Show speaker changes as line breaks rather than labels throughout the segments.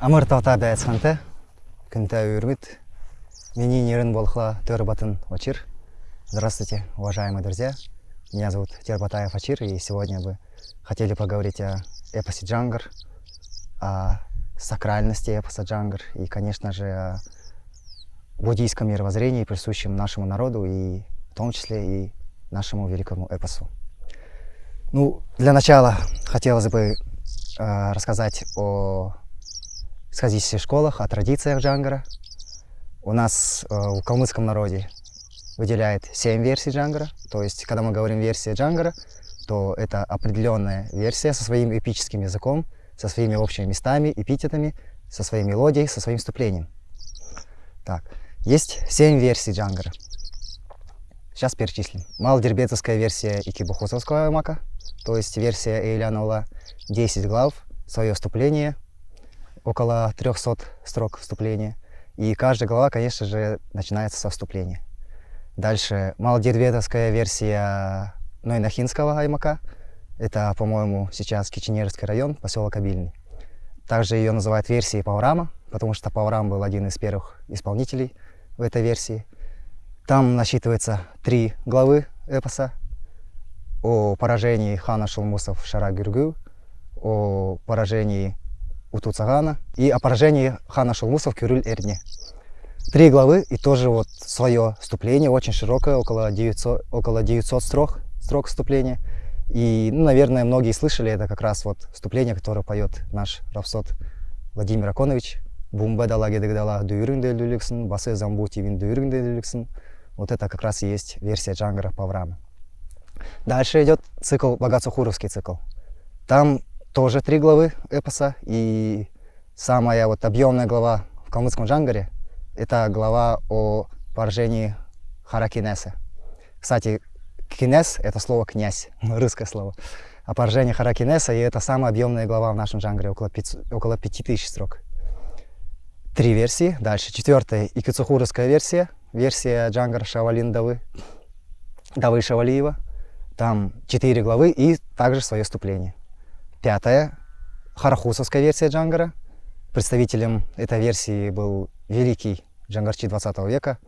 Амыр таута бәйсханты, күнта үрмит. Мені нерін болхла Тербатын Очир. Здравствуйте, уважаемые друзья. Меня зовут Тербатаев Очир, и сегодня вы хотели поговорить о эпосе Джангар, о сакральности эпоса Джангар и, конечно же, о буддийском мировоззрении, присущем нашему народу и в том числе и нашему великому эпосу. Ну, для начала хотелось бы э, рассказать о сказительских школах, о традициях Джангара. У нас э, в калмыцком народе выделяет 7 версий Джангара. То есть, когда мы говорим версия Джангара, то это определенная версия со своим эпическим языком, со своими общими местами, эпитетами, со своей мелодией, со своим вступлением. Так, есть 7 версий Джангара. Сейчас перечислим. Малодербетовская версия Икибухусовского аймака, то есть версия Эйлянула, 10 глав, свое вступление, около 300 строк вступления. И каждая глава, конечно же, начинается со вступления. Дальше малодербетовская версия Нойнахинского аймака. Это, по-моему, сейчас Киченерский район, поселок Обильный. Также ее называют версией Паурама, потому что Паурам был один из первых исполнителей в этой версии. Там насчитывается три главы эпоса о поражении хана Шулмусов Шара Гюргю, о поражении Утуцагана и о поражении хана Шулмусов Кюрюль Эрдне. Три главы и тоже вот свое вступление, очень широкое, около 900, около 900 строк, строк вступления. И, ну, наверное, многие слышали, это как раз вот вступление, которое поет наш Равсот Владимир Аконович. Бумба дала дуюринде люликсен. Вот это как раз и есть версия Джангара Паврама. Дальше идет цикл, Богатсухуровский цикл. Там тоже три главы эпоса, и самая вот объемная глава в калмыцком Джангаре – это глава о поражении Харакинеса. Кстати, кинес – это слово «князь», русское слово. О поражении Хара Киняса, и это самая объемная глава в нашем Джангаре, около, 5, около 5000 строк. Три версии. Дальше четвертая – Икицохуровская версия, версия Джангара Шавалин Давы, Давы Шавалиева. Там четыре главы и также свое вступление. Пятая – Харахусовская версия Джангара. Представителем этой версии был великий джангарчи 20 века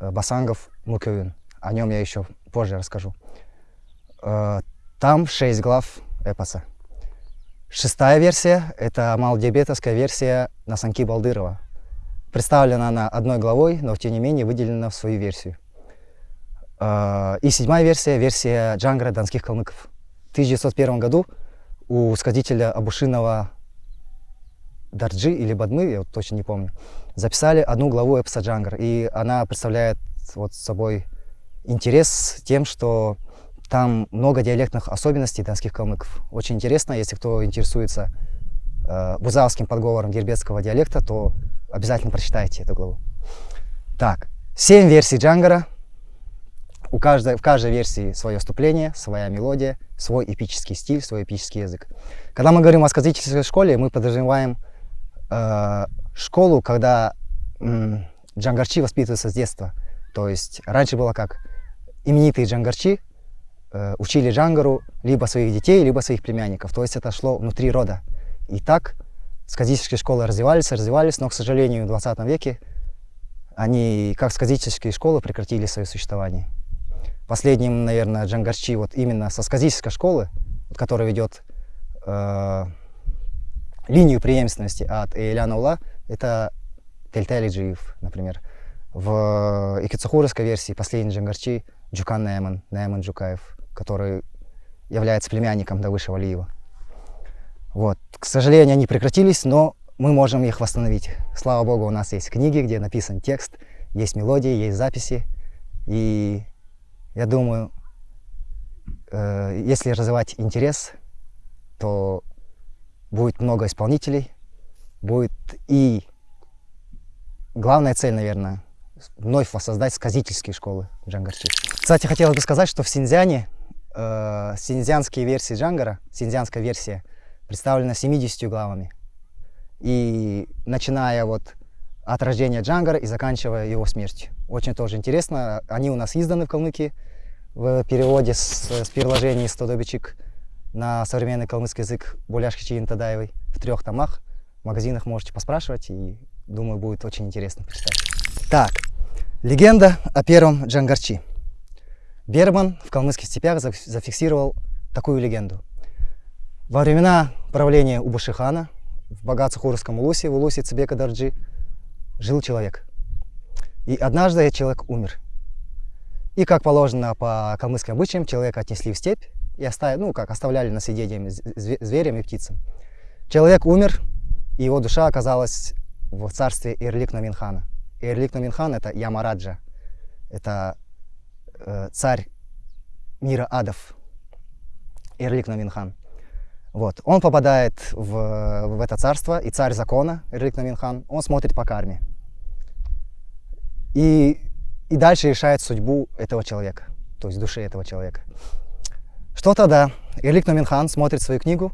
Басангов Мукебюн. О нем я еще позже расскажу. Там шесть глав эпоса. Шестая версия – это малодиабетовская версия Насанки Балдырова. Представлена она одной главой, но тем не менее выделена в свою версию. И седьмая версия – версия Джангара донских калмыков. В 1901 году у сказителя Абушинова Дарджи или Бадмы, я вот точно не помню, записали одну главу эпоса Джангар. И она представляет вот собой интерес тем, что там много диалектных особенностей донских калмыков. Очень интересно, если кто интересуется э, бузавским подговором дербетского диалекта, то обязательно прочитайте эту главу. Так, семь версий Джангара. У каждой, в каждой версии свое вступление, своя мелодия, свой эпический стиль, свой эпический язык. Когда мы говорим о сказительской школе, мы подразумеваем э, школу, когда э, джангарчи воспитываются с детства. То есть раньше было как? Именитые джангарчи э, учили джангару либо своих детей, либо своих племянников. То есть это шло внутри рода. И так сказительские школы развивались, развивались, но, к сожалению, в 20 веке они, как сказительские школы, прекратили свое существование. Последним, наверное, Джангарчи вот именно со сказительской школы, которая ведет э, линию преемственности от Эйляна Ула, это Тельтели Джиев, например. В икицухуровской версии последний Джангарчи Джукан Найман, Найман Джукаев, который является племянником Давыша Валиева. Вот. К сожалению, они прекратились, но мы можем их восстановить. Слава Богу, у нас есть книги, где написан текст, есть мелодии, есть записи. И я думаю, э, если развивать интерес, то будет много исполнителей, будет и главная цель, наверное, вновь воссоздать сказительские школы джангарчи. Кстати, хотелось бы сказать, что в Синьцзяне э, синьцзянские версии джангара, синьцзянская версия, представлена 70 главами. И начиная вот от рождения Джангара и заканчивая его смертью. Очень тоже интересно. Они у нас изданы в Калмыкии в переводе с, с переложений «Стодобичик» на современный калмыцкий язык Буляшки Тадаевой в трех томах. В магазинах можете поспрашивать, и думаю, будет очень интересно почитать. Так, легенда о первом Джангарчи. Берман в калмыцких степях зафиксировал такую легенду. Во времена правления Убашихана в Багацахурском Улусе, в Улусе Цибека Дарджи, жил человек. И однажды этот человек умер. И, как положено по калмыцким обычаям, человека отнесли в степь и оставили, ну, как оставляли на съедение зверям и птицам. Человек умер, и его душа оказалась в царстве Ирлик Наминхана. Ирлик Наминхан — это Ямараджа, это э, царь мира адов, Ирлик Наминхан. Вот. Он попадает в, в это царство, и царь закона, Ирлик Наминхан, он смотрит по карме. И, и дальше решает судьбу этого человека, то есть души этого человека. Что тогда? Ирлик Номинхан смотрит свою книгу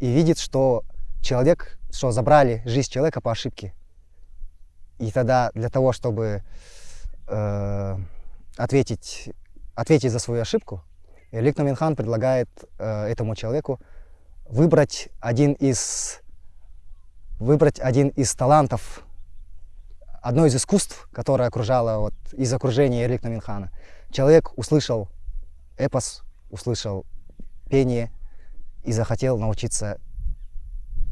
и видит, что человек, что забрали жизнь человека по ошибке. И тогда для того, чтобы э, ответить, ответить за свою ошибку, Ирлик Номинхан предлагает э, этому человеку выбрать один из, выбрать один из талантов одно из искусств, которое окружало вот, из окружения Эрликна Минхана. Человек услышал эпос, услышал пение и захотел научиться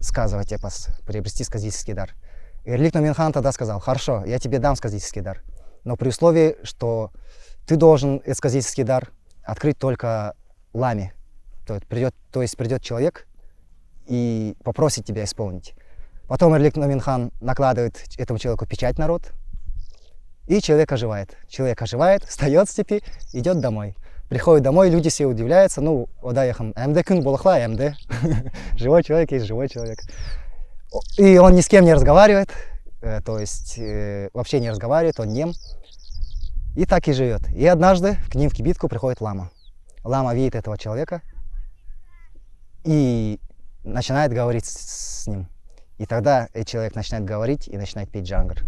сказывать эпос, приобрести сказительский дар. Эрлик Минхан тогда сказал, хорошо, я тебе дам сказительский дар, но при условии, что ты должен этот сказительский дар открыть только ламе. То есть придет, то есть придет человек и попросит тебя исполнить. Потом Эрлик Номинхан накладывает этому человеку печать на рот, и человек оживает. Человек оживает, встает с степи, идет домой. Приходит домой, люди все удивляются, ну, одаехам, МД кун булахла, МД. живой человек есть живой человек. И он ни с кем не разговаривает, э, то есть э, вообще не разговаривает, он нем. И так и живет. И однажды к ним в кибитку приходит лама. Лама видит этого человека и начинает говорить с ним. И тогда этот человек начинает говорить и начинает петь джангар.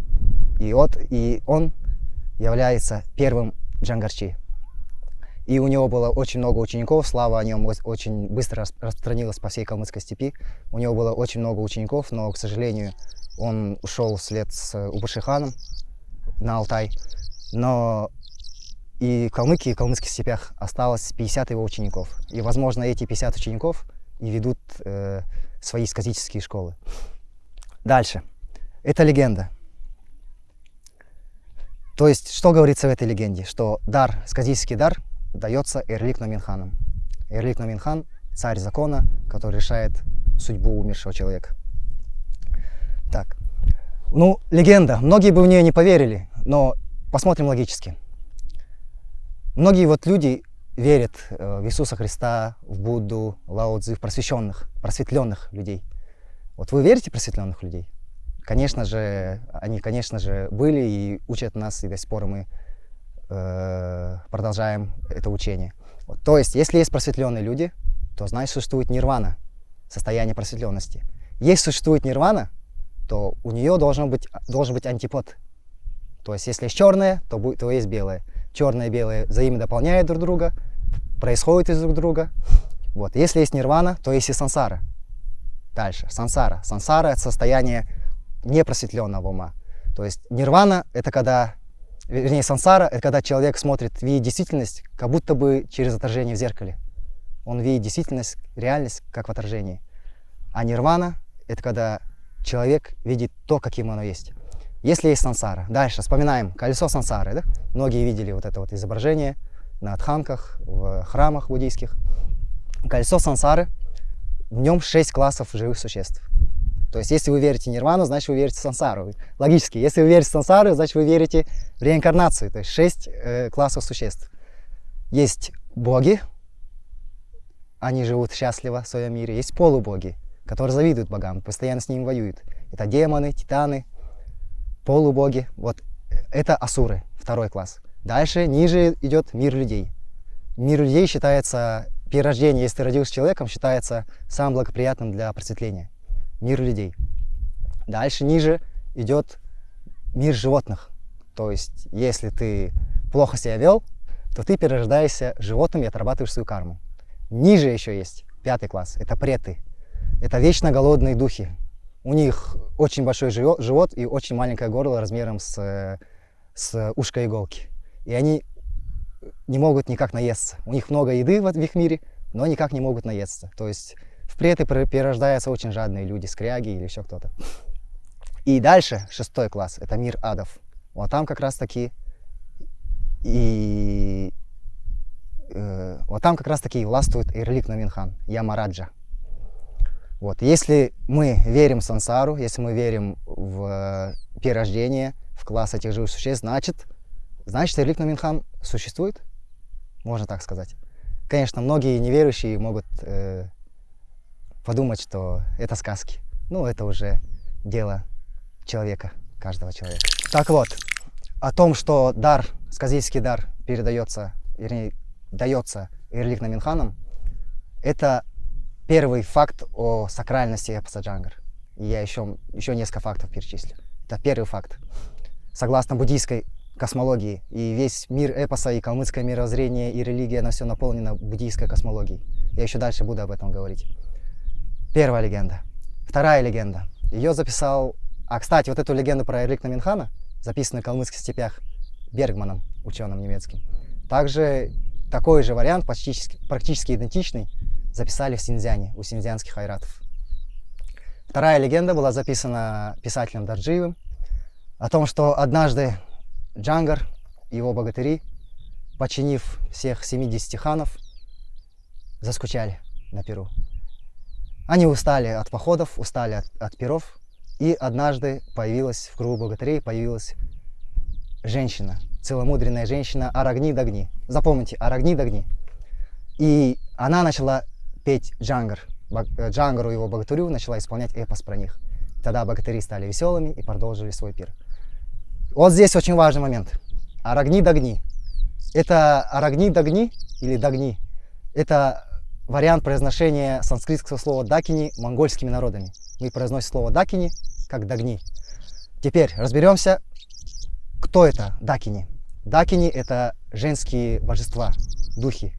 И, вот, и он является первым джангарчи. И у него было очень много учеников, слава о нем очень быстро распространилась по всей Калмыцкой степи. У него было очень много учеников, но, к сожалению, он ушел вслед с Убашиханом на Алтай. Но и в Калмыкии, и в Калмыцких степях осталось 50 его учеников. И, возможно, эти 50 учеников и ведут э, свои сказительские школы. Дальше. Это легенда. То есть, что говорится в этой легенде? Что дар, сказительский дар, дается Эрлик Номинханом. Эрлик Номинхан – царь закона, который решает судьбу умершего человека. Так. Ну, легенда. Многие бы в нее не поверили, но посмотрим логически. Многие вот люди верят э, в Иисуса Христа, в Будду, Лао Цзи, в просвещенных, просветленных людей – вот вы верите в просветленных людей? Конечно же, они, конечно же, были и учат нас, и до сих пор мы э, продолжаем это учение. Вот, то есть, если есть просветленные люди, то значит существует нирвана, состояние просветленности. Если существует нирвана, то у нее должен быть, должен быть антипод. То есть, если есть черное, то, будет, то есть белое. Черное и белое взаимно дополняют друг друга, происходят из друг друга. Вот. Если есть нирвана, то есть и сансара. Дальше. Сансара. Сансара — это состояние непросветленного ума. То есть нирвана — это когда, вернее, сансара — это когда человек смотрит, видит действительность, как будто бы через отражение в зеркале. Он видит действительность, реальность, как в отражении. А нирвана — это когда человек видит то, каким оно есть. Если есть сансара. Дальше вспоминаем колесо сансары. Да? Многие видели вот это вот изображение на тханках, в храмах буддийских. Колесо сансары — в нем 6 классов живых существ. То есть, если вы верите нирвану, значит, вы верите сансару. Логически, если вы верите сансару, значит, вы верите в реинкарнацию. То есть, 6 э, классов существ. Есть боги, они живут счастливо в своем мире. Есть полубоги, которые завидуют богам, постоянно с ними воюют. Это демоны, титаны, полубоги. Вот это асуры, второй класс. Дальше, ниже идет мир людей. Мир людей считается перерождение, если ты родился человеком, считается самым благоприятным для просветления. Мир людей. Дальше, ниже идет мир животных. То есть, если ты плохо себя вел, то ты перерождаешься животным и отрабатываешь свою карму. Ниже еще есть пятый класс. Это преты. Это вечно голодные духи. у них очень большой живот и очень маленькое горло размером с, с ушко иголки. И они не могут никак наесться. У них много еды в, их мире, но никак не могут наесться. То есть в преты перерождаются очень жадные люди, скряги или еще кто-то. И дальше, шестой класс, это мир адов. Вот там как раз таки и э, вот там как раз таки властвует Ирлик Наминхан, Ямараджа. Вот. Если мы верим в сансару, если мы верим в перерождение, в класс этих живых существ, значит, значит Ирлик Наминхан существует, можно так сказать. Конечно, многие неверующие могут э, подумать, что это сказки. Ну, это уже дело человека, каждого человека. Так вот, о том, что дар, сказительский дар передается, вернее, дается Ирлик Наминханом, это первый факт о сакральности эпоса Джангар. И я еще, еще несколько фактов перечислю. Это первый факт. Согласно буддийской космологии, и весь мир эпоса, и калмыцкое мировоззрение, и религия, оно все наполнено буддийской космологией. Я еще дальше буду об этом говорить. Первая легенда. Вторая легенда. Ее записал... А, кстати, вот эту легенду про Эрликна Минхана, записанную в калмыцких степях Бергманом, ученым немецким, также такой же вариант, почти, практически идентичный, записали в Синьцзяне, у синьцзянских айратов. Вторая легенда была записана писателем Дарджиевым о том, что однажды Джангар его богатыри, починив всех 70 ханов, заскучали на Перу. Они устали от походов, устали от, от перов, и однажды появилась в кругу богатырей появилась женщина, целомудренная женщина Арагни Дагни. Запомните, Арагни Дагни. И она начала петь джангар. Э, Джангару его богатырю начала исполнять эпос про них. Тогда богатыри стали веселыми и продолжили свой пир. Вот здесь очень важный момент. Арагни Дагни. Это Арагни Дагни или Дагни. Это вариант произношения санскритского слова дакини монгольскими народами. Мы произносим слово дакини как дагни. Теперь разберемся, кто это дакини. Дакини это женские божества, духи.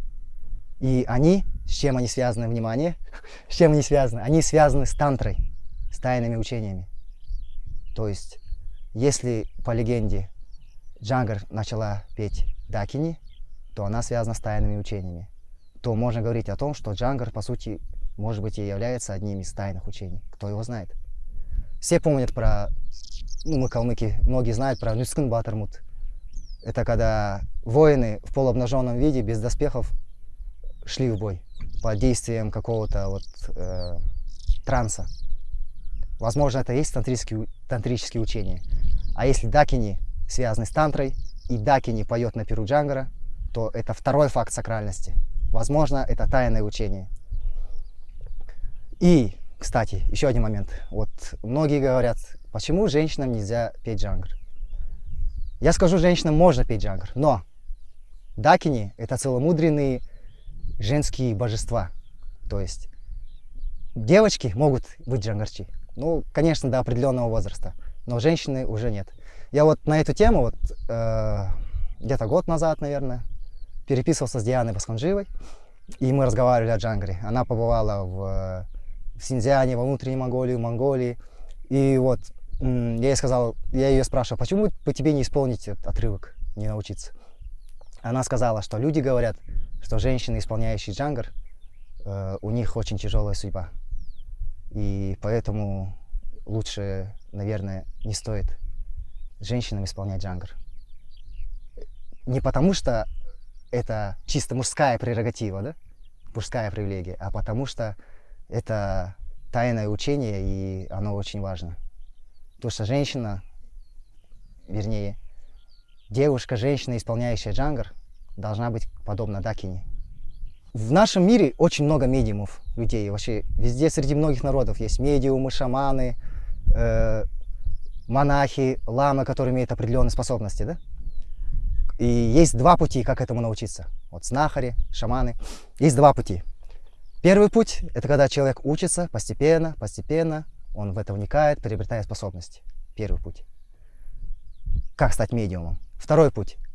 И они с чем они связаны, внимание, с чем они связаны? Они связаны с тантрой, с тайными учениями. То есть, если по легенде Джангар начала петь Дакини, то она связана с тайными учениями. То можно говорить о том, что Джангар, по сути, может быть, и является одним из тайных учений. Кто его знает? Все помнят про, ну, мы калмыки, многие знают про Нюскин Батармут. Это когда воины в полуобнаженном виде, без доспехов, шли в бой под действием какого-то вот э, транса. Возможно, это и есть тантрические, тантрические учения. А если дакини связаны с тантрой, и дакини поет на перу Джангара, то это второй факт сакральности. Возможно, это тайное учение. И, кстати, еще один момент. Вот многие говорят, почему женщинам нельзя петь джангар? Я скажу, женщинам можно петь джангар, но дакини — это целомудренные женские божества. То есть девочки могут быть джангарчи. Ну, конечно, до определенного возраста. Но женщины уже нет. Я вот на эту тему вот э, где-то год назад, наверное, переписывался с Дианой Басханживой. И мы разговаривали о джангаре. Она побывала в, в Синьцзяне, во внутренней Монголии, в Монголии. И вот я ей сказал, я ее спрашивал, почему по тебе не исполнить этот отрывок, не научиться? Она сказала, что люди говорят, что женщины, исполняющие джангар, э, у них очень тяжелая судьба. И поэтому лучше, наверное, не стоит женщинам исполнять джангар. Не потому что это чисто мужская прерогатива, да? мужская привилегия, а потому что это тайное учение, и оно очень важно. Потому что женщина, вернее, девушка, женщина, исполняющая джангар, должна быть подобна Дакине. В нашем мире очень много медиумов, людей. Вообще везде среди многих народов есть медиумы, шаманы, э, монахи, ламы, которые имеют определенные способности. Да? И есть два пути, как этому научиться. Вот знахари, шаманы. Есть два пути. Первый путь – это когда человек учится постепенно, постепенно, он в это вникает, приобретая способности. Первый путь. Как стать медиумом. Второй путь –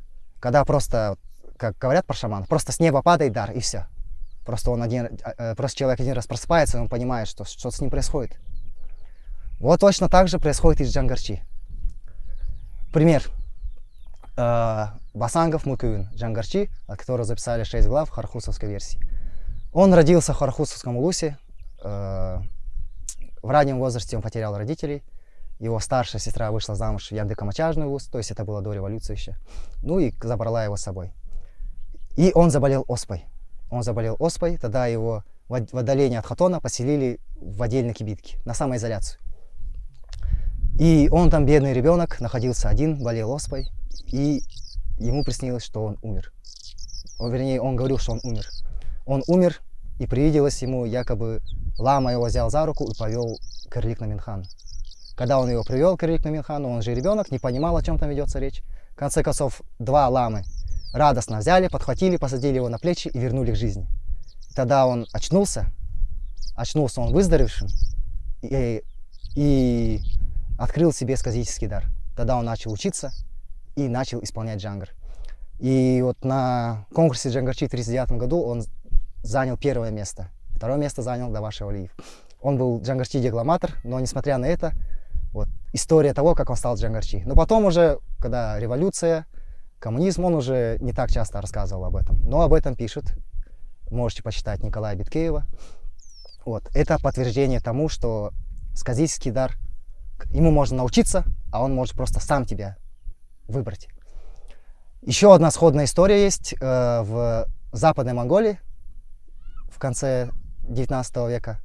когда просто как говорят про шаман, просто с неба падает дар, и все. Просто, он один, э, просто человек один раз просыпается, и он понимает, что что с ним происходит. Вот точно так же происходит и с Джангарчи. Пример. Э, Басангов Мукюин, Джангарчи, от которого записали 6 глав в хархусовской версии. Он родился в Хархусовском Улусе. Э, в раннем возрасте он потерял родителей. Его старшая сестра вышла замуж в Яндыка-Мачажный Улус, то есть это было до революции еще. Ну и забрала его с собой. И он заболел оспой. Он заболел оспой, тогда его в отдалении от Хатона поселили в отдельной кибитке, на самоизоляцию. И он там, бедный ребенок, находился один, болел оспой, и ему приснилось, что он умер. О, вернее, он говорил, что он умер. Он умер, и привиделось ему, якобы лама его взял за руку и повел к Ирлик Наминхану. Когда он его привел к Ирлик Наминхану, он же ребенок, не понимал, о чем там ведется речь. В конце концов, два ламы радостно взяли, подхватили, посадили его на плечи и вернули к жизни. Тогда он очнулся, очнулся он выздоровевшим и, и открыл себе сказительский дар. Тогда он начал учиться и начал исполнять джангар. И вот на конкурсе Джангарчи в 1939 году он занял первое место. Второе место занял Давашев Алиев. Он был Джангарчи декламатор, но несмотря на это, вот история того, как он стал Джангарчи. Но потом уже, когда революция, коммунизм, он уже не так часто рассказывал об этом. Но об этом пишет, можете почитать Николая Биткеева. Вот. Это подтверждение тому, что сказительский дар, ему можно научиться, а он может просто сам тебя выбрать. Еще одна сходная история есть э, в Западной Монголии в конце 19 века.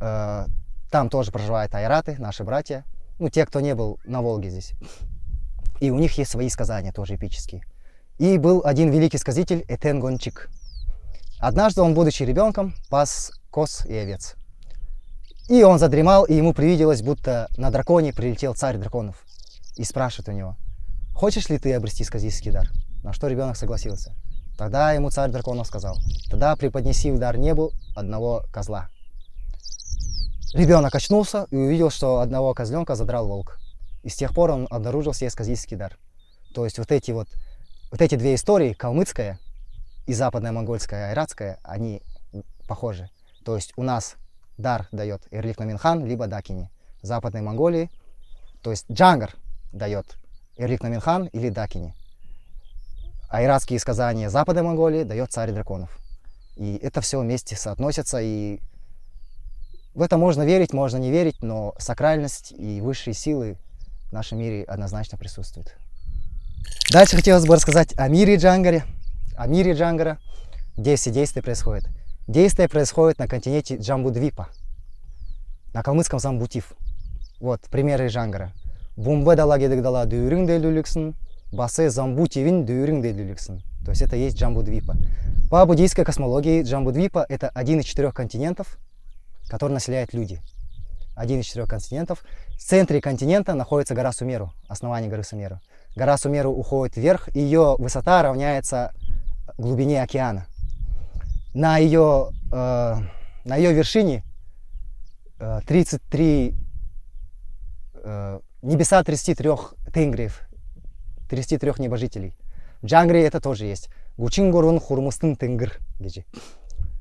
Э, там тоже проживают айраты, наши братья. Ну, те, кто не был на Волге здесь. И у них есть свои сказания, тоже эпические. И был один великий сказитель Этен Гончик. Однажды он, будучи ребенком, пас коз и овец. И он задремал, и ему привиделось, будто на драконе прилетел царь драконов. И спрашивает у него, хочешь ли ты обрести сказительский дар? На что ребенок согласился. Тогда ему царь драконов сказал, тогда преподнеси в дар небу одного козла. Ребенок очнулся и увидел, что одного козленка задрал волк. И с тех пор он обнаружил себе сказительский дар. То есть вот эти вот, вот эти две истории, калмыцкая и западная монгольская айратская, они похожи. То есть у нас дар дает Ирлик Наминхан, либо Дакини. Западной Монголии, то есть Джангар дает Ирлик Наминхан или Дакини. Айратские сказания Западной Монголии дает царь драконов. И это все вместе соотносится, и в это можно верить, можно не верить, но сакральность и высшие силы в нашем мире однозначно присутствуют. Дальше хотелось бы рассказать о мире Джангаре, о мире Джангара, где все действия происходят. Действие происходит на континенте Джамбудвипа, на калмыцком Замбутив. Вот примеры Джангара. Бумбе дала гедыгдала дюрин делюликсен, басе Замбутивин дюрин делюликсен. То есть это есть Джамбудвипа. По буддийской космологии Джамбудвипа это один из четырех континентов, который населяют люди. Один из четырех континентов. В центре континента находится гора Сумеру, основание горы Сумеру. Гора Сумеру уходит вверх, ее высота равняется глубине океана на ее, э, на ее вершине э, 33, э, небеса 33 тенгриев, 33 небожителей. В Джангре это тоже есть. Гучингурун хурмустын тенгр.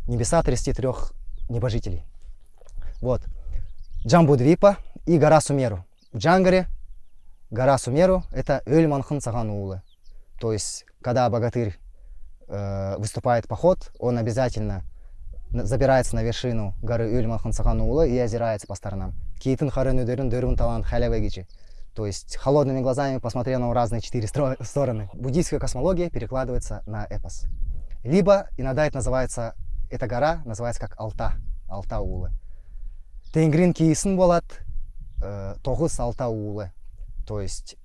Небеса 33 небожителей. Вот. Джамбудвипа и гора Сумеру. В Джангаре гора Сумеру это Эльманхан Цаганулы. То есть, когда богатырь э, выступает поход, он обязательно забирается на вершину горы Ульмахансаханула и озирается по сторонам. Кейтин харен дырун талант халявегичи. То есть холодными глазами посмотрел на разные четыре стороны. Буддийская космология перекладывается на эпос. Либо иногда это называется, эта гора называется как Алта, Алта Улы. Тенгрин кейсин болат, э, Улы. То есть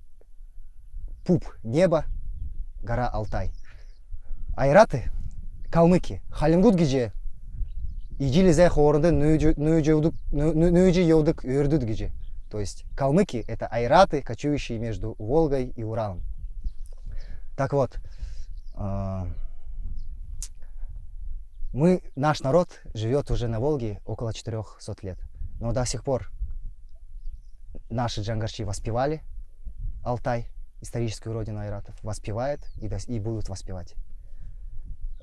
пуп небо, гора Алтай айраты калмыки халингут гиже ижилизе хорында нөйджи йодык өрдүд гиже то есть калмыки это айраты кочующие между волгой и уралом. Так вот а, мы наш народ живет уже на волге около 400 лет. Но до сих пор наши джангарчи воспевали алтай историческую родину айратов воспевает и, и будут воспевать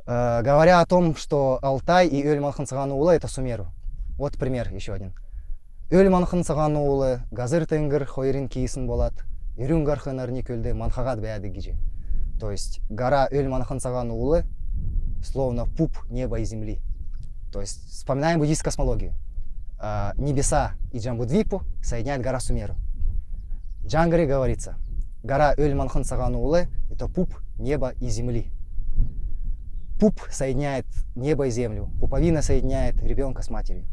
говоря о том, что Алтай и Эль Малхансагану Ула это Сумеру. Вот пример еще один. өл манхын саған уылы газыр тенгір хойрин киісін болат үрін гархын арни көлде манхагат бәяды гиже то есть гора өл манхын саған уылы словно пуп неба и земли то есть вспоминаем буддийскую космологию а, небеса и Джамбудвипу соединяет гора Сумеру. В Джангаре говорится, гора Өль-Манхан Саганулы – это пуп неба и земли. Пуп соединяет небо и землю, пуповина соединяет ребенка с матерью.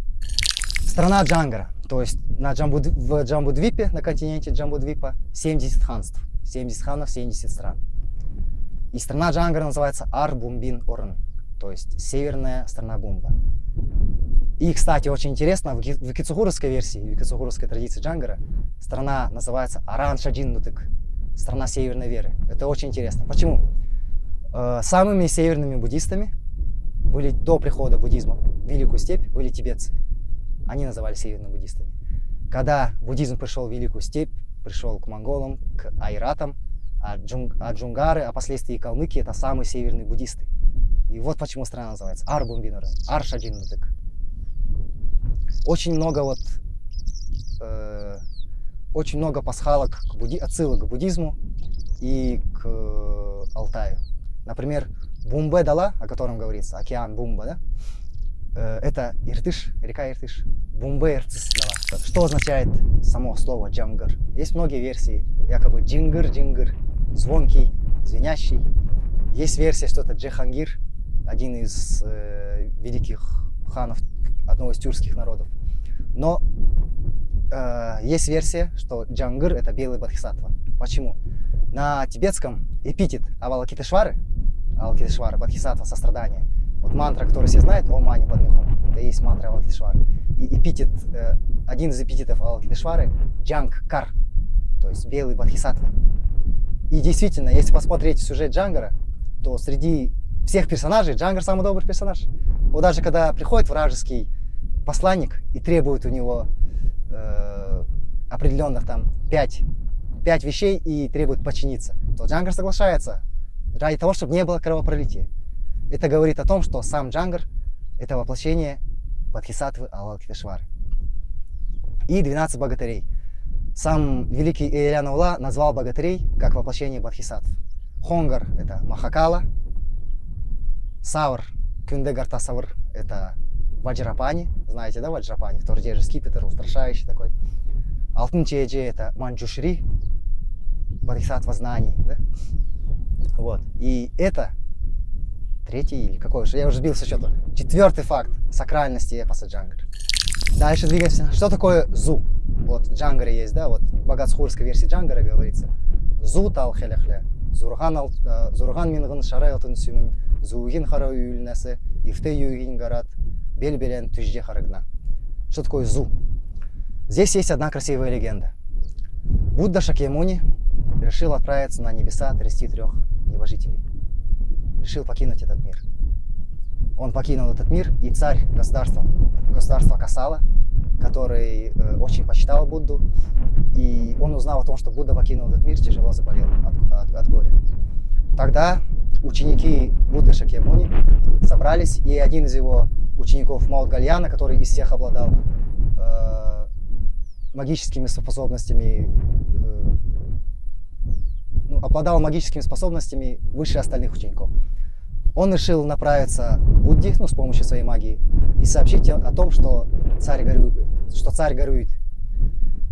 Страна Джангара, то есть на Джамбуд, в Джамбудвипе, на континенте Джамбудвипа, 70 ханств, 70 ханов, 70 стран. И страна Джангара называется Ар-Бумбин-Орн, то есть северная страна Бумба. И, кстати, очень интересно, в икицохуровской версии, в икицохуровской традиции Джангара, страна называется Аран Шаджин Нутык, страна северной веры. Это очень интересно. Почему? Э, самыми северными буддистами были до прихода буддизма в Великую степь были тибетцы. Они назывались северными буддистами. Когда буддизм пришел в Великую степь, пришел к монголам, к айратам, а, джунг, а джунгары, а последствии калмыки – это самые северные буддисты. И вот почему страна называется Арбумбинурен, Аршаджин Нутык очень много вот э, очень много пасхалок, к будди... отсылок к буддизму и к э, Алтаю. Например, Бумбе Дала, о котором говорится, океан Бумба, да? Э, это Иртыш, река Иртыш. Бумбе Иртыш Дала. Что означает само слово джангар? Есть многие версии, якобы джингар, джингар, звонкий, звенящий. Есть версия, что это Джехангир, один из э, великих ханов одного из тюркских народов. Но э, есть версия, что Джангыр это белый бодхисаттва. Почему? На тибетском эпитет Авалакитешвары, Авалакитешвара, бодхисаттва, сострадание. Вот мантра, которую все знают, О Мани Падмихум, это и есть мантра Авалакитешвары. И эпитет, э, один из эпитетов Авалакитешвары Джанг Кар, то есть белый бодхисаттва. И действительно, если посмотреть сюжет Джангара, то среди всех персонажей Джангар самый добрый персонаж. Вот даже когда приходит вражеский посланник и требует у него э, определенных там пять, пять вещей и требует подчиниться, то Джангар соглашается ради того, чтобы не было кровопролития. Это говорит о том, что сам Джангар – это воплощение Бадхисатвы Алалкитешвары. И 12 богатырей. Сам великий Иелян Ула назвал богатырей как воплощение Бадхисатв. Хонгар – это Махакала, Савр, Кюндегартасавр – это Ваджрапани, знаете, да, Ваджрапани, который держит скипетр, устрашающий такой. Алтын Чеджи – это Манджушри, Бодхисаттва знаний, да? Вот. И это третий или какой уже, я уже сбился счету, четвертый факт сакральности эпоса Джангар. Дальше двигаемся. Что такое Зу? Вот в Джангаре есть, да, вот в богатсхурской версии Джангара говорится. Зу тал хелехле, зурган, э, зурган мингын шарай алтын сюмін, зугин хара үйілнәсі, ифте югин гарат, Бельбелен Тюжде Харагна. Что такое Зу? Здесь есть одна красивая легенда. Будда Шакьямуни решил отправиться на небеса 33 небожителей. Решил покинуть этот мир. Он покинул этот мир, и царь государства, государства Касала, который э, очень почитал Будду, и он узнал о том, что Будда покинул этот мир, тяжело заболел от, от, от горя. Тогда ученики Будды Шакьямуни собрались, и один из его учеников Маут Гальяна, который из всех обладал э, магическими способностями, э, ну, обладал магическими способностями выше остальных учеников. Он решил направиться к Будде, ну, с помощью своей магии, и сообщить о том, что царь горюет. Что царь горюет.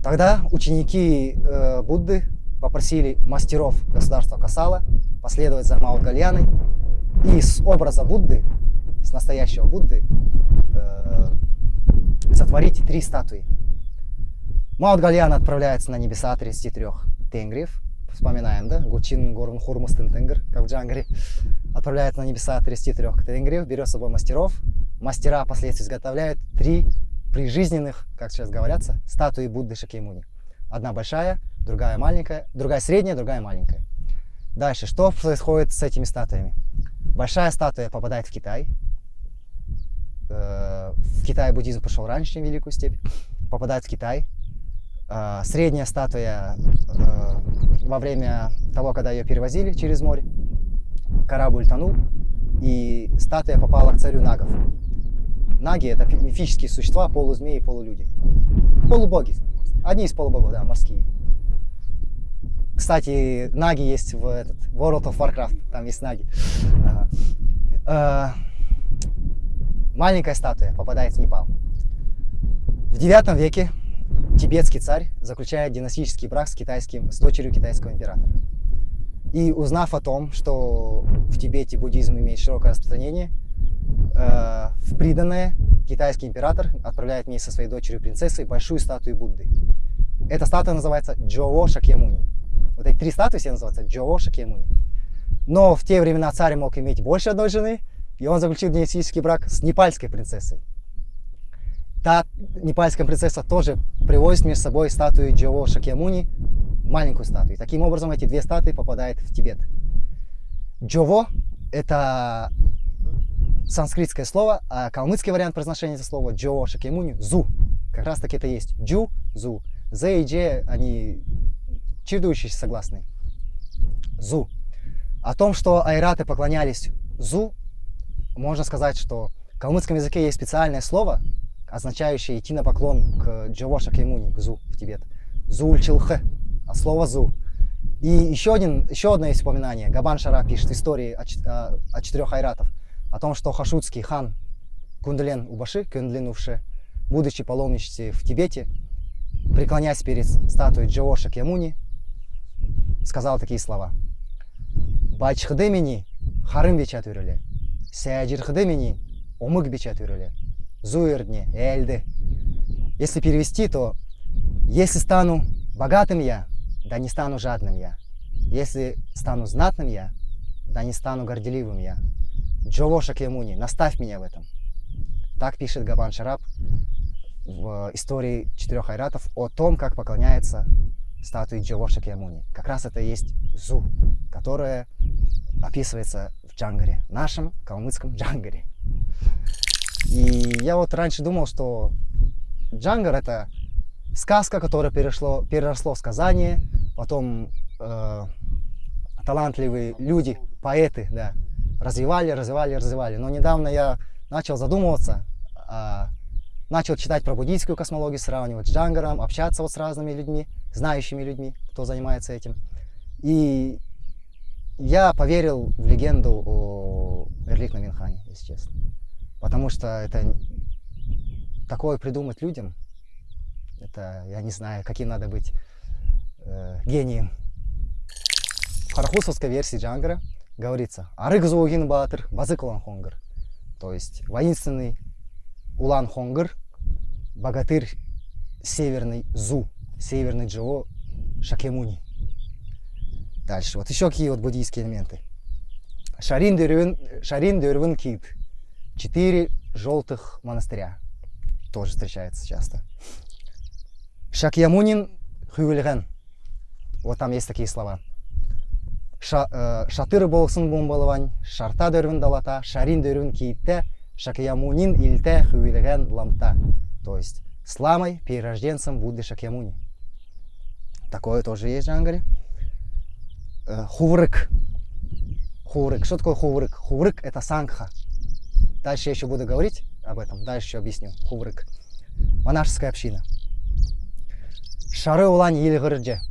Тогда ученики э, Будды попросили мастеров государства Касала последовать за Маут Гальяной и с образа Будды с настоящего Будды э, сотворить три статуи. Маут Гальян отправляется на небеса 33 тенгриев. Вспоминаем, да? Гучин Горун Хурмастын Тенгр, как в Джангаре. Отправляется на небеса 33 тенгриев, берет с собой мастеров. Мастера впоследствии изготовляют три прижизненных, как сейчас говорятся, статуи Будды Шакеймуни. Одна большая, другая маленькая, другая средняя, другая маленькая. Дальше, что происходит с этими статуями? Большая статуя попадает в Китай, Э, в Китае буддизм пошел раньше, чем Великую степь, попадает в Китай. Э, средняя статуя э, во время того, когда ее перевозили через море, корабль тонул, и статуя попала к царю Нагов. Наги это мифические существа, полузмеи, полулюди. Полубоги. Одни из полубогов, да, морские. Кстати, наги есть в этот, World of Warcraft, там есть наги. Ага. Маленькая статуя попадает в Непал. В девятом веке тибетский царь заключает династический брак с, китайским, с дочерью китайского императора. И узнав о том, что в Тибете буддизм имеет широкое распространение, э, в приданное китайский император отправляет вместе со своей дочерью принцессой большую статую Будды. Эта статуя называется Джово Шакьямуни. Вот эти три статуи все называются Джово Шакьямуни. Но в те времена царь мог иметь больше одной жены, и он заключил династический брак с непальской принцессой. Та непальская принцесса тоже привозит между собой статую Джово Шакьямуни, маленькую статую. Таким образом, эти две статуи попадают в Тибет. Джово – это санскритское слово, а калмыцкий вариант произношения этого слова Джово Шакьямуни – Зу. Как раз таки это есть Джу, Зу. З и Дж, они чередующиеся согласные. Зу. О том, что айраты поклонялись Зу, можно сказать, что в калмыцком языке есть специальное слово, означающее идти на поклон к Джово Шакьямуни, к Зу в Тибет. Зуль Чилхе, от слова Зу. И еще, один, еще одно есть упоминание. Габан Шара пишет истории о, о, о четырех айратов, о том, что хашутский хан Кундлен Убаши, Кундлен Увше, будучи паломничестве в Тибете, преклоняясь перед статуей Джово Шакьямуни, сказал такие слова. Бачхдемини харым бичат үрілі, сәджирхдемини омык бичат үрілі, зуэрдне эльды. Если перевести, то если стану богатым я, да не стану жадным я. Если стану знатным я, да не стану горделивым я. Джово Шакьямуни, наставь меня в этом. Так пишет Габан Шараб в истории четырех айратов о том, как поклоняется статуи Джово Шакьямуни. Как раз это и есть Зу, которая описывается в Джангаре, нашем калмыцком Джангаре. И я вот раньше думал, что Джангар это сказка, которая перешло, переросло в сказание, потом э, талантливые люди, поэты, да, развивали, развивали, развивали. Но недавно я начал задумываться, э, начал читать про буддийскую космологию, сравнивать с Джангаром, общаться вот с разными людьми, знающими людьми, кто занимается этим. И я поверил в легенду о Эрликна Минхане, если честно. Потому что это такое придумать людям, это, я не знаю, каким надо быть э, гением. В харахусовской версии Джангара говорится «Арык зоугин батыр, базык улан хонгар». То есть воинственный Улан Хонгар, богатырь северный Зу, северный Джо Шакемуни. Дальше, вот еще какие вот буддийские элементы. Шарин Дервин, Шарин Дервин Кит. Четыре желтых монастыря. Тоже встречается часто. Шакьямунин Хювельген. Вот там есть такие слова. Ша, э, шатыр болсын бомбалывань, шарта дөрвін далата, шарин дөрвін кейтте, Шакьямунин ильте Хювельген ламта. То есть с ламой, перерожденцем Будды Шакьямуни. Такое тоже есть в Джангаре. Э, хуврык. Хуврык. Что такое хуврык? Хуврык это сангха. Дальше я еще буду говорить об этом. Дальше еще объясню. Хуврык. Монашеская община. Шары улан елгірже.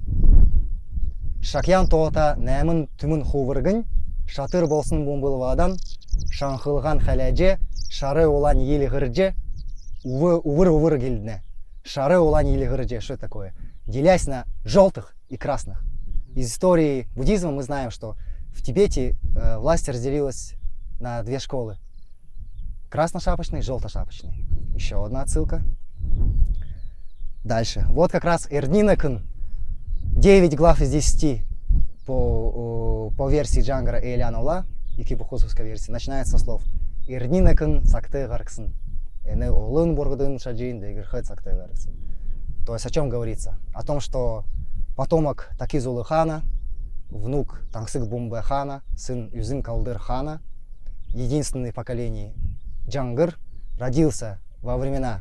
Шакьян тоғыта нәмін түмін хувыргын, шатыр болсын бомбылвадан, шанхылған хәләже, шары улан елгірже, увыр-увыр келдіне. Шары улан елгірже. Что такое? Делясь на желтых и красных. Из истории буддизма мы знаем, что в Тибете э, власть разделилась на две школы. Красношапочный желтошапочный. Еще одна отсылка. Дальше. Вот как раз Эрнинакн. 9 глав из 10 по, по версии Джангара и Эляна Ула, и кибухусовской версии, начинается со слов дегерхет сакты гарксын. То есть о чем говорится? О том, что потомок Такизулы хана, внук Тангсык Бумбе хана, сын Юзын Калдыр хана, единственный в Джангыр, родился во времена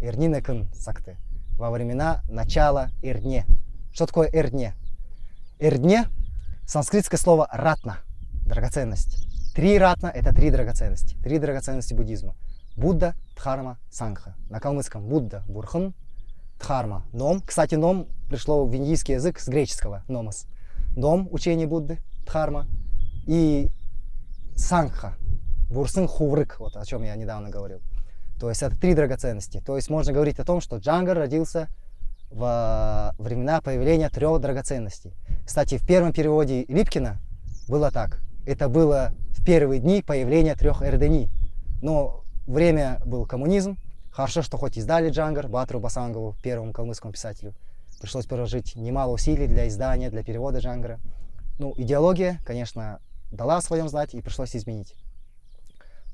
Эрнинекын Сакты во времена начала Ирне. Что такое Ирне? Ирне – санскритское слово ратна, драгоценность. Три ратна – это три драгоценности, три драгоценности буддизма. Будда, Дхарма, Сангха. На калмыцком Будда, Бурхан, Дхарма, Ном. Кстати, Ном пришло в индийский язык с греческого, Номос. Ном, учение Будды, Дхарма. И Сангха, Бурсын Хуврык, вот о чем я недавно говорил. То есть это три драгоценности. То есть можно говорить о том, что Джангар родился во времена появления трех драгоценностей. Кстати, в первом переводе Липкина было так. Это было в первые дни появления трех эрдени. Но время был коммунизм. Хорошо, что хоть издали Джангар, Батру Басангову, первому калмыцкому писателю. Пришлось приложить немало усилий для издания, для перевода Джангара. Ну, идеология, конечно, дала о своем знать и пришлось изменить.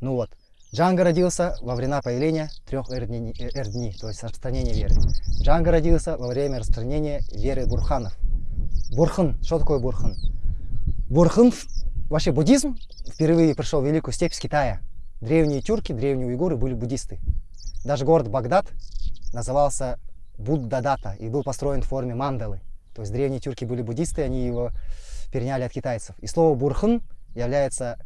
Ну вот, Джанга родился во времена появления трех эрдни, эрдни, то есть распространения веры. Джанга родился во время распространения веры бурханов. Бурхан, что такое бурхан? Бурхан, вообще буддизм впервые пришел в великую степь с Китая. Древние тюрки, древние уйгуры были буддисты. Даже город Багдад назывался Буддадата и был построен в форме мандалы. То есть древние тюрки были буддисты, они его переняли от китайцев. И слово бурхан является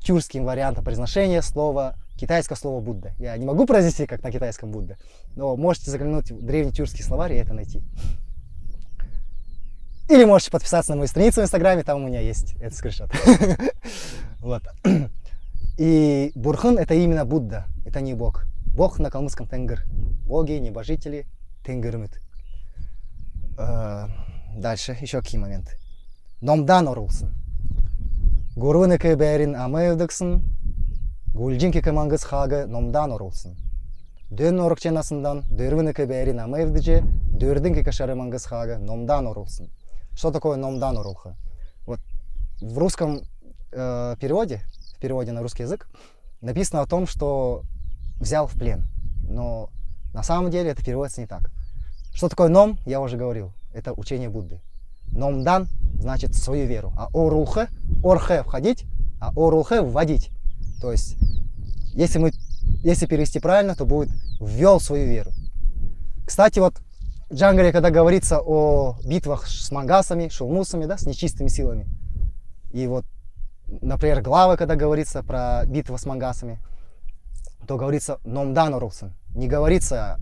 тюркским вариантом произношения слова, китайского слова Будда. Я не могу произнести, как на китайском Будда, но можете заглянуть в древний тюркский словарь и это найти. Или можете подписаться на мою страницу в Инстаграме, там у меня есть этот скриншот. Вот. И Бурхан это именно Будда, это не Бог. Бог на калмыцком Тенгр. Боги, небожители, Тенгырмит. Э, дальше, еще какие моменты. Номдан орулсын. Гурвыныкі бәрін амайывдықсын, гүлжінкі кімаңғыз хағы номдан орылсын. Дөн орықченасындан дөрвыныкі бәрін амайывдыже, дөрдің кекашарымаңғыз хағы номдан орылсын. Что такое номдан орылхы? Вот в русском э, переводе, в переводе на русский язык, написано о том, что взял в плен. Но на самом деле это переводится не так. Что такое ном, я уже говорил, это учение Будды. Номдан значит свою веру. А орулхе, орхе входить, а орулхе вводить. То есть, если, мы, если перевести правильно, то будет ввел свою веру. Кстати, вот в Джангаре, когда говорится о битвах с мангасами, шулмусами, да, с нечистыми силами, и вот, например, главы, когда говорится про битву с мангасами, то говорится номдан орулсын. Не говорится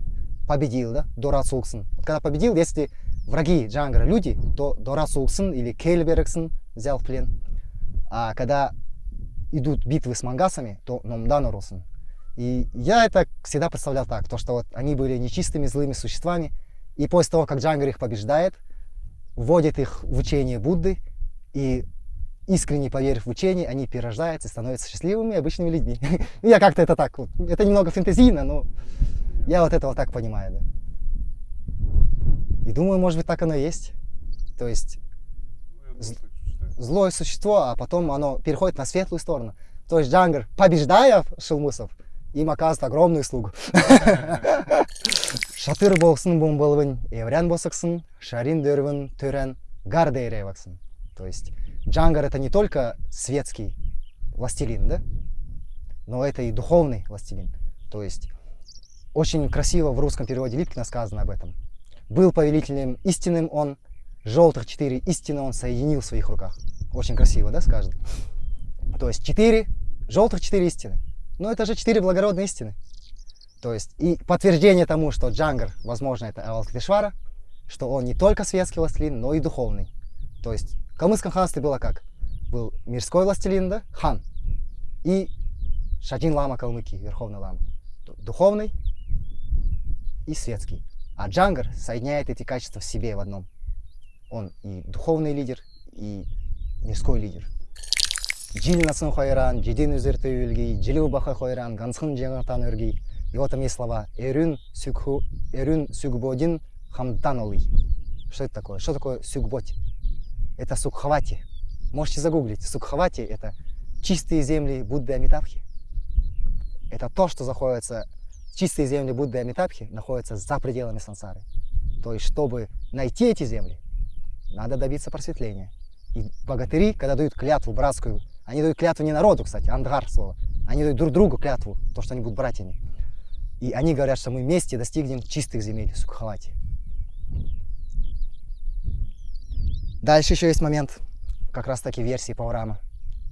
победил, да, дорацулсын. Вот когда победил, если враги Джангара люди, то Дора Сулксон или Кейлбергсон взял в плен. А когда идут битвы с мангасами, то Номдан. И я это всегда представлял так, то что вот они были нечистыми злыми существами, и после того, как Джангар их побеждает, вводит их в учение Будды, и искренне поверив в учение, они перерождаются и становятся счастливыми обычными людьми. я как-то это так, вот, это немного фантазийно, но я вот это вот так понимаю. Да. И думаю, может быть, так оно и есть. То есть злое существо, а потом оно переходит на светлую сторону. То есть Джангар, побеждая шелмусов, им оказывает огромную услугу. Шатыр болсын бомбалвын, еврян босаксын, шарин дөрвын, түрен, гардейреваксын. То есть Джангар это не только светский властелин, да? но это и духовный властелин. То есть очень красиво в русском переводе Липкина сказано об этом. Был повелителем истинным он, желтых четыре истины он соединил в своих руках. Очень красиво, да, скажет? То есть четыре, желтых четыре истины. Но это же четыре благородные истины. То есть и подтверждение тому, что Джангар, возможно, это Авалкатишвара, что он не только светский властелин, но и духовный. То есть в калмыцком ханстве было как? Был мирской властелин, да, хан, и Шадин Лама Калмыки, верховный лама. Духовный и светский. А Джангар соединяет эти качества в себе в одном. Он и духовный лидер, и мирской лидер. Жил насын хойран, жеден өзерті өлгей, жилу баха хойран, гансын жаңатан өргей. И вот там есть слова «эрюн, сюгху, эрюн сюгбодин хамданоли». Что это такое? Что такое сюгботи? Это сукхавати. Можете загуглить. Сукхавати – это чистые земли Будды Амитабхи. Это то, что заходится чистые земли Будды Амитабхи находятся за пределами сансары. То есть, чтобы найти эти земли, надо добиться просветления. И богатыри, когда дают клятву братскую, они дают клятву не народу, кстати, андгар слово, они дают друг другу клятву, то, что они будут братьями. И они говорят, что мы вместе достигнем чистых земель Сукхавати. Дальше еще есть момент, как раз таки версии Паурама,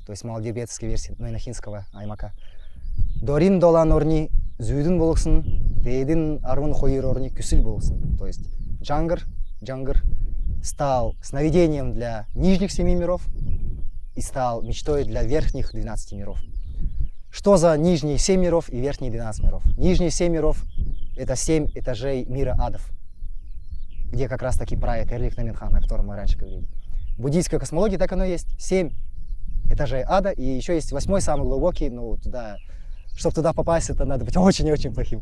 то есть малодебетской версии, но и нахинского аймака. Дорин дола норни зүйдін болықсын дейдің арвын хойыр орни күсіл болықсын то есть джангар джангар стал сновидением для нижних семи миров и стал мечтой для верхних 12 миров. Что за нижние 7 миров и верхние 12 миров? Нижние 7 миров – это 7 этажей мира адов, где как раз таки правит Эрлих Наминхан, о котором мы раньше говорили. В буддийской космологии так оно и есть. 7 этажей ада, и еще есть восьмой, самый глубокий, ну, туда, чтобы туда попасть, это надо быть очень-очень плохим.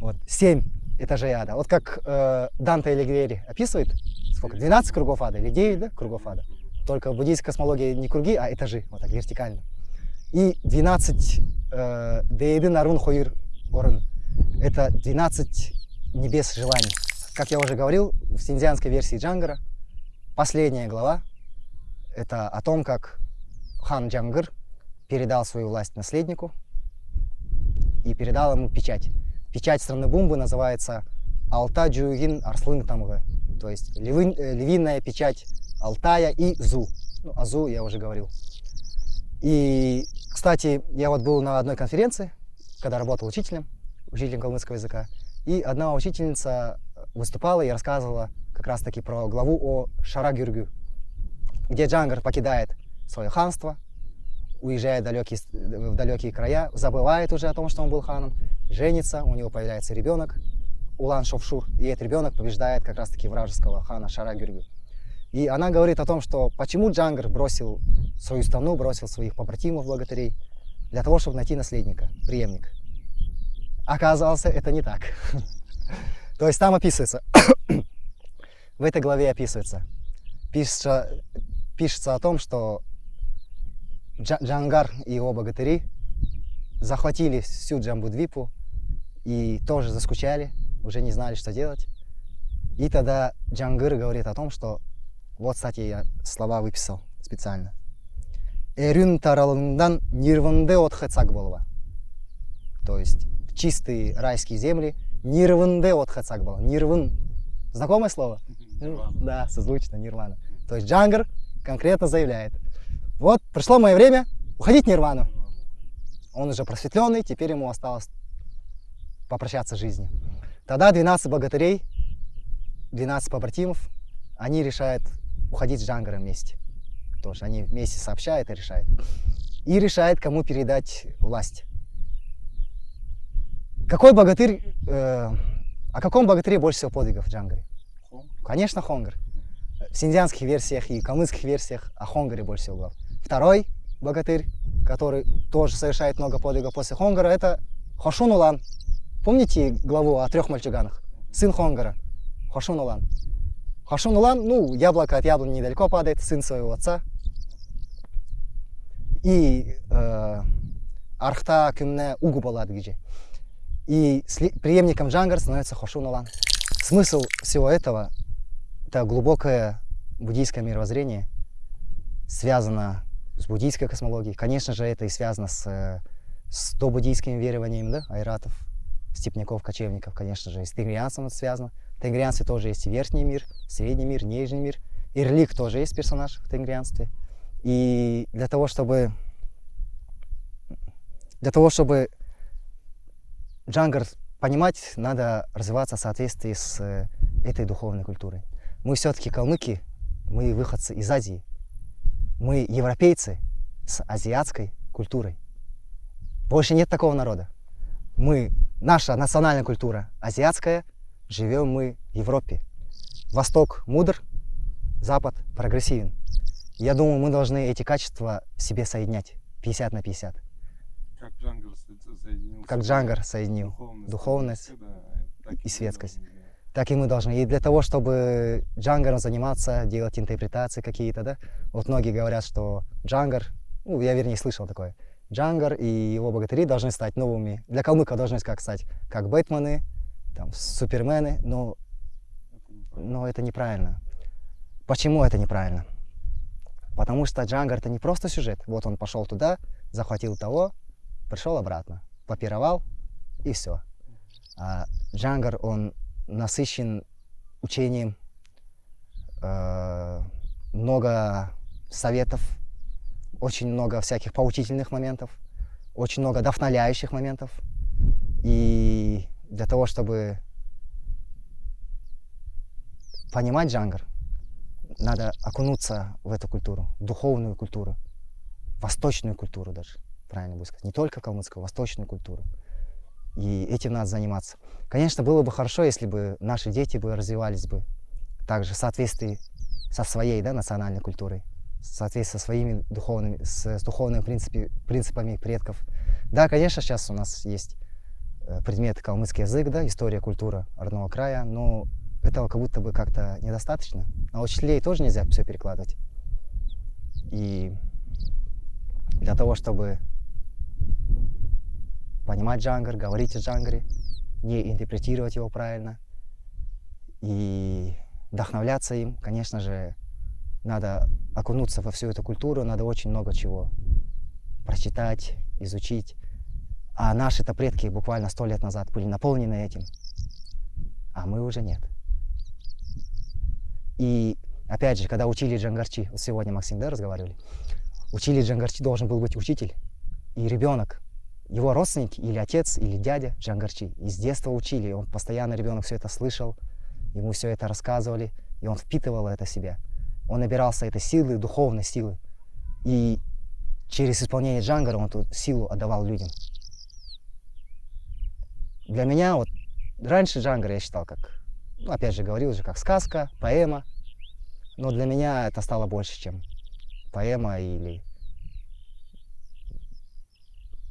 Вот, 7 этажей ада. Вот как э, Данте Алигьери описывает, сколько, 12 кругов ада или 9 да, кругов ада. Только в буддийской космологии не круги, а этажи, вот так, вертикально. И 12 э, Дейды Нарун Хоир Орен. Это 12 небес желаний. Как я уже говорил, в синдианской версии Джангара последняя глава – это о том, как хан Джангар передал свою власть наследнику и передал ему печать. Печать страны Бумбы называется Алта Джугин Арслын Тамгы, то есть львин, э, львиная печать Алтая и Зу. Ну, Азу я уже говорил. И, кстати, я вот был на одной конференции, когда работал учителем, учителем калмыцкого языка, и одна учительница выступала и рассказывала как раз-таки про главу о Шарагюргю, где Джангар покидает свое ханство, уезжает в далекие, в далекие края, забывает уже о том, что он был ханом, женится, у него появляется ребенок, Улан Шовшур, и этот ребенок побеждает как раз-таки вражеского хана Шарагюргю. И она говорит о том, что почему Джангар бросил свою страну, бросил своих побратимов, богатырей, для того, чтобы найти наследника, преемника. Оказалось, это не так. То есть там описывается, в этой главе описывается, пишется, пишется о том, что Джангар и его богатыри захватили всю Джамбудвипу и тоже заскучали, уже не знали, что делать. И тогда Джангыр говорит о том, что вот, кстати, я слова выписал специально. Эрюн таралындан нирванде отхацак болва. То есть чистые райские земли нирванде отхацак было. Нирван. Знакомое слово?
Нирвана.
Да, созвучно, нирвана. То есть Джангар конкретно заявляет. Вот, пришло мое время уходить в нирвану. Он уже просветленный, теперь ему осталось попрощаться с жизнью. Тогда 12 богатырей, 12 побратимов, они решают уходить с Джангаром вместе. Тоже они вместе сообщают и решают. И решает, кому передать власть. Какой богатырь, э, о каком богатыре больше всего подвигов в Джангаре?
Хом.
Конечно, Хонгар. В синдианских версиях и калмыцких версиях о Хонгаре больше всего глав. Второй богатырь, который тоже совершает много подвигов после Хонгара, это Хошун Улан. Помните главу о трех мальчуганах? Сын Хонгара, Хошун Улан. Хошун Улан, ну, яблоко от яблони недалеко падает, сын своего отца. И э, Архта Кюмне Угу Баладгиджи. И преемником Джангар становится Хошун Улан. Смысл всего этого – это глубокое буддийское мировоззрение, связано с буддийской космологией. Конечно же, это и связано с, э, с добуддийскими верованиями, да, айратов, степняков, кочевников, конечно же, и с тенгрианцем это связано. В тенгрианстве тоже есть верхний мир, средний мир, нижний мир. Ирлик тоже есть персонаж в тенгрианстве. И для того, чтобы для того, чтобы Джангар понимать, надо развиваться в соответствии с э, этой духовной культурой. Мы все-таки калмыки, мы выходцы из Азии. Мы европейцы с азиатской культурой. Больше нет такого народа. Мы, наша национальная культура азиатская, живем мы в Европе. Восток мудр, Запад прогрессивен. Я думаю, мы должны эти качества себе соединять 50 на 50.
Как Джангар со- соединил.
Как Джангар соединил
Духовность,
духовность
так
и светскость. так и мы должны. И для того, чтобы джангаром заниматься, делать интерпретации какие-то, да, вот многие говорят, что джангар, ну, я вернее слышал такое, джангар и его богатыри должны стать новыми, для калмыка должны как стать, как Бэтмены, там, супермены, но, но это неправильно. Почему это неправильно? Потому что джангар это не просто сюжет. Вот он пошел туда, захватил того, пришел обратно, попировал и все. А джангар, он насыщен учением, э, много советов, очень много всяких поучительных моментов, очень много вдохновляющих моментов. И для того, чтобы понимать джангар, надо окунуться в эту культуру, духовную культуру, восточную культуру даже, правильно будет сказать. Не только калмыцкую, восточную культуру. И этим надо заниматься. Конечно, было бы хорошо, если бы наши дети бы развивались бы также в соответствии со своей да, национальной культурой, в соответствии со своими духовными, с, с духовными принципи, принципами предков. Да, конечно, сейчас у нас есть э, предмет калмыцкий язык, да, история, культура родного края, но этого как будто бы как-то недостаточно. А учителей тоже нельзя все перекладывать. И для того, чтобы понимать джангар, говорить о джангаре, не интерпретировать его правильно и вдохновляться им, конечно же, надо окунуться во всю эту культуру, надо очень много чего прочитать, изучить. А наши-то предки буквально сто лет назад были наполнены этим, а мы уже нет. И опять же, когда учили джангарчи, вот сегодня Максим, да, разговаривали, учили джангарчи, должен был быть учитель и ребенок, его родственники или отец, или дядя джангарчи. И с детства учили, и он постоянно, ребенок все это слышал, ему все это рассказывали, и он впитывал это в себя. Он набирался этой силы, духовной силы. И через исполнение джангара он эту силу отдавал людям. Для меня вот раньше джангар я считал как, ну, опять же говорил же, как сказка, поэма. Но для меня это стало больше, чем поэма или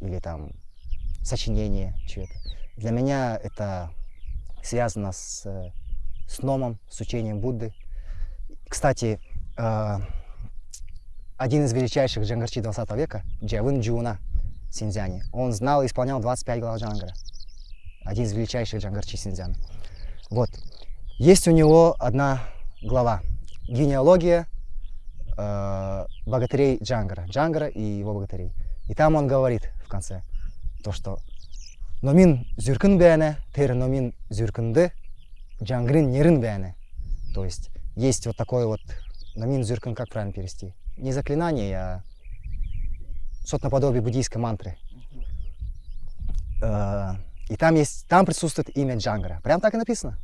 или там сочинение чего-то. Для меня это связано с, с номом, с учением Будды. Кстати, э, один из величайших джангарчи 20 века, Джавин Джуна в Синьцзяне, он знал и исполнял 25 глав джангара. Один из величайших джангарчи Синьцзяна. Вот. Есть у него одна глава. Генеалогия э, богатырей Джангара. Джангара и его богатырей. И там он говорит в конце, то что номин зюркін бәне, тер номин зюркінді, джангрин нерин бәне. То есть есть вот такой вот номин зюркін, как правильно перевести? Не заклинание, а что-то наподобие буддийской мантры. Э, И там есть, там присутствует имя Джангара. Прям так и написано.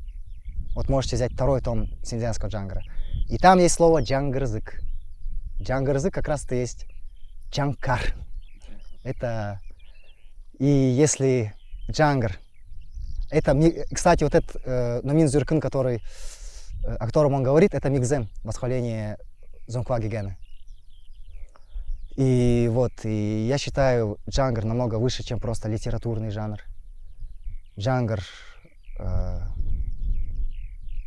Вот можете взять второй том синдзянского Джангара. И там есть слово джангарзык. Джангарзык как раз-то есть джанкар. Это... И если джангар... Это, кстати, вот этот э, Номин Зюркин, который, э, о котором он говорит, это мигзем, восхваление Зонква Гигена. И вот, и я считаю джангар намного выше, чем просто литературный жанр. Джангар э,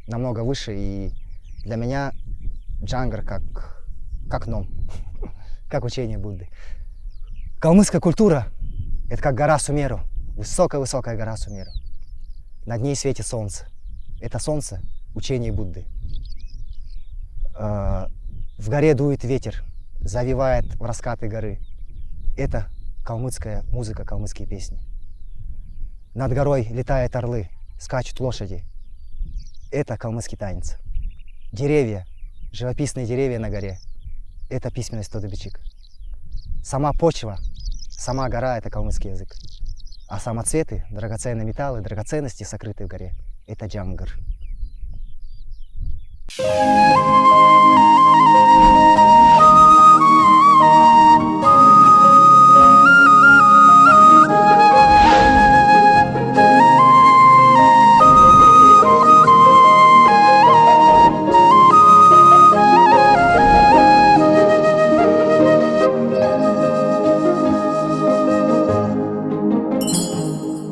намного выше, и для меня джангар как, как ном, как учение Будды. Калмыцкая культура – это как гора Сумеру, высокая-высокая гора Сумеру. Над ней светит солнце. Это солнце – учение Будды. Э, В горе дует ветер, завивает в раскаты горы. Это калмыцкая музыка, калмыцкие песни. Над горой летают орлы, скачут лошади. Это калмыцкий танец. Деревья, живописные деревья на горе – это письменность Тодобичик. Сама почва, сама гора – это калмыцкий язык. А самоцветы, драгоценные металлы, драгоценности, сокрытые в горе – это джангар.
Thank